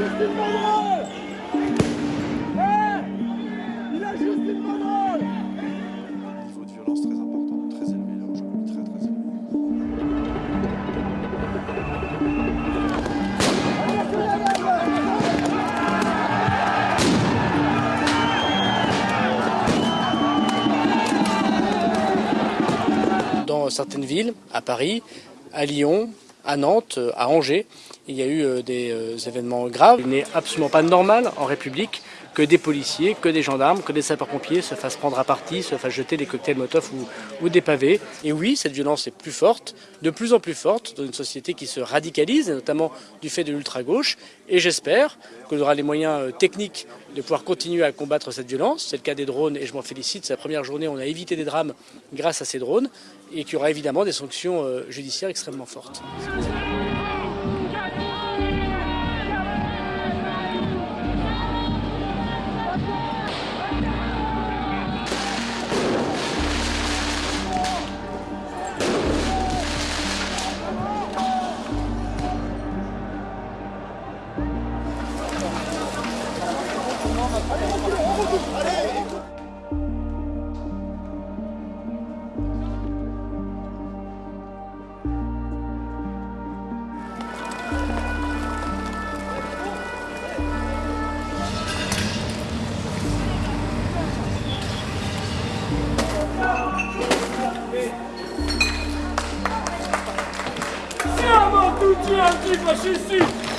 Eh, il a joué ce type de parole! Il a juste ce type de parole! Il y a un niveau de violence très important, très élevé, là aujourd'hui, très très élevé. Dans certaines villes, à Paris, à Lyon, à Nantes, à Angers. Il y a eu des événements graves. Il n'est absolument pas normal en République que des policiers, que des gendarmes, que des sapeurs-pompiers se fassent prendre à partie, se fassent jeter des cocktails Molotov ou, des pavés. Et oui, cette violence est plus forte, de plus en plus forte, dans une société qui se radicalise, notamment du fait de l'ultra-gauche. Et j'espère qu'on aura les moyens euh, techniques de pouvoir continuer à combattre cette violence. C'est le cas des drones et je m'en félicite. C'est la première journée on a évité des drames grâce à ces drones et qu'il y aura évidemment des sanctions euh, judiciaires extrêmement fortes. Siamo tutti antifascisti!